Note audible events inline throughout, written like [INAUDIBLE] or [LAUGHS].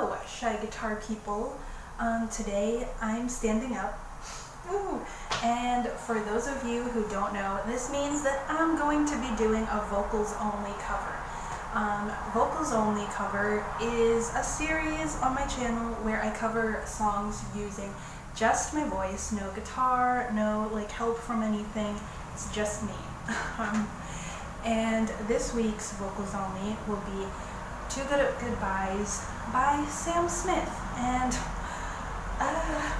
Hello, Shy Guitar people. Um, today I'm standing up. Ooh. And for those of you who don't know, this means that I'm going to be doing a vocals only cover. Um, vocals only cover is a series on my channel where I cover songs using just my voice, no guitar, no like help from anything, it's just me. [LAUGHS] um, and this week's vocals only will be Too Good Goodbyes by Sam Smith. And uh,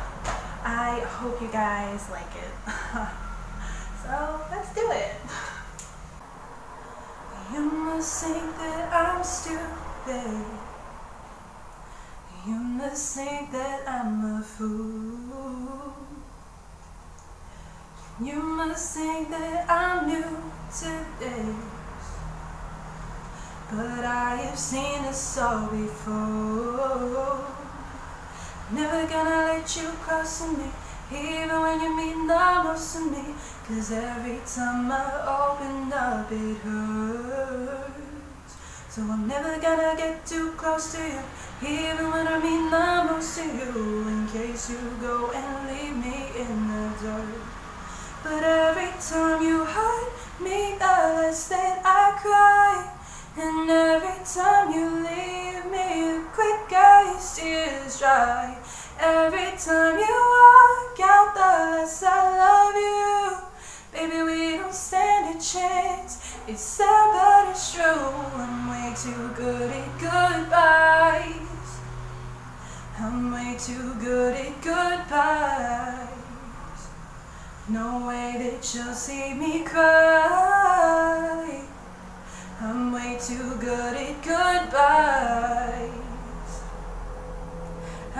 I hope you guys like it. [LAUGHS] so let's do it. You must think that I'm stupid. You must think that I'm a fool. You must think that I'm new to this. But I have seen this all before. Never gonna let you cross me, even when you mean the most to me. Cause every time I open up, it hurts. So I'm never gonna get too close to you, even when I mean the most to you. In case you go and leave me in the dirt. But every time you hurt time you leave me, quicker your tears dry. Every time you walk out, the less I love you. Baby, we don't stand a chance. It's sad, but it's true. I'm way too good at goodbyes. I'm way too good at goodbyes. No way that you'll see me cry.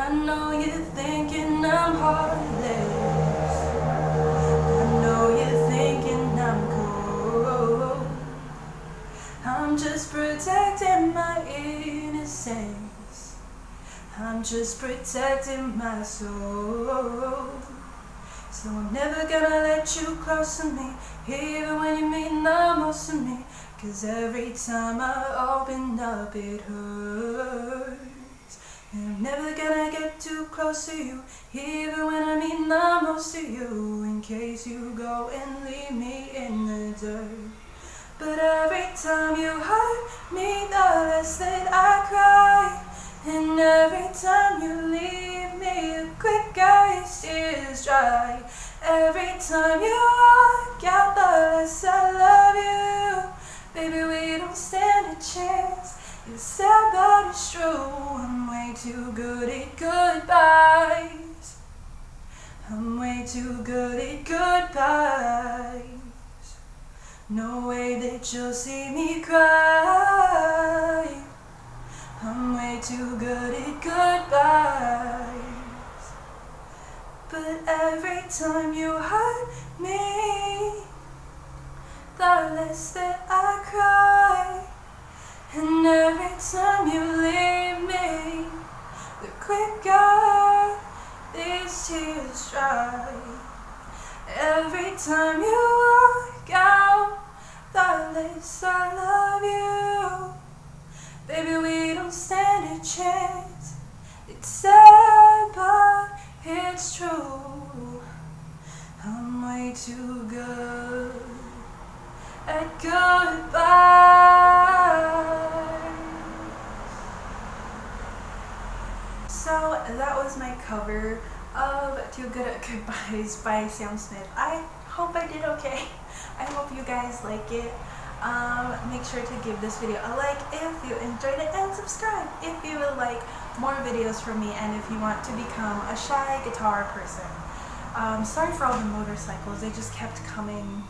I know you're thinking I'm heartless. I know you're thinking I'm cool. I'm just protecting my innocence. I'm just protecting my soul. So I'm never gonna let you close to me, even when you mean the most to me. Cause every time I open up, it hurts. I'm never gonna get too close to you, even when I mean the most to you. In case you go and leave me in the dirt. But every time you hurt me, the less that I cry. And every time you leave me, the quicker your tears dry. Every time you walk out, the less I love you. Baby, we don't stand a chance. It's sad, it's true. I'm way too good at goodbyes. I'm way too good at goodbyes. No way that you'll see me cry. I'm way too good at goodbyes. But every time you hurt me, the less that I cry. And every time you leave me, the quicker these tears dry. Every time you walk out, the less I love you. Baby, we don't stand a chance. It's sad, but it's true. I'm way too good at goodbye. So that was my cover of Too Good at [LAUGHS] Goodbyes by Sam Smith. I hope I did okay. I hope you guys like it. Um, make sure to give this video a like if you enjoyed it and subscribe if you would like more videos from me and if you want to become a shy guitar person. Um, sorry for all the motorcycles, they just kept coming.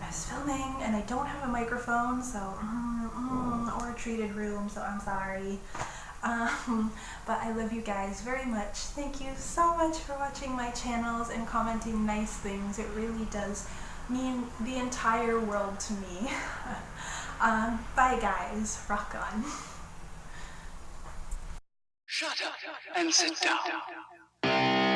I was filming and I don't have a microphone so mm, mm, or a treated room so I'm sorry. Um, but I love you guys very much. Thank you so much for watching my channels and commenting nice things. It really does mean the entire world to me. [LAUGHS] um, bye guys. Rock on. Shut up and sit down.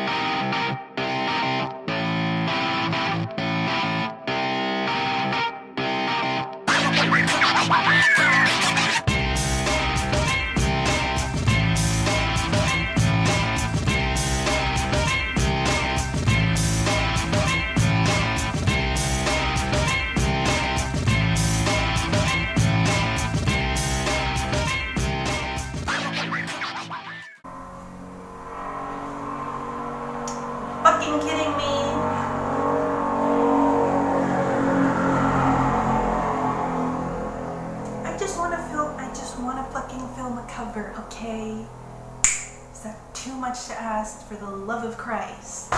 Kidding me? I just want to film. I just want to fucking film a cover, okay? Is that too much to ask for the love of Christ?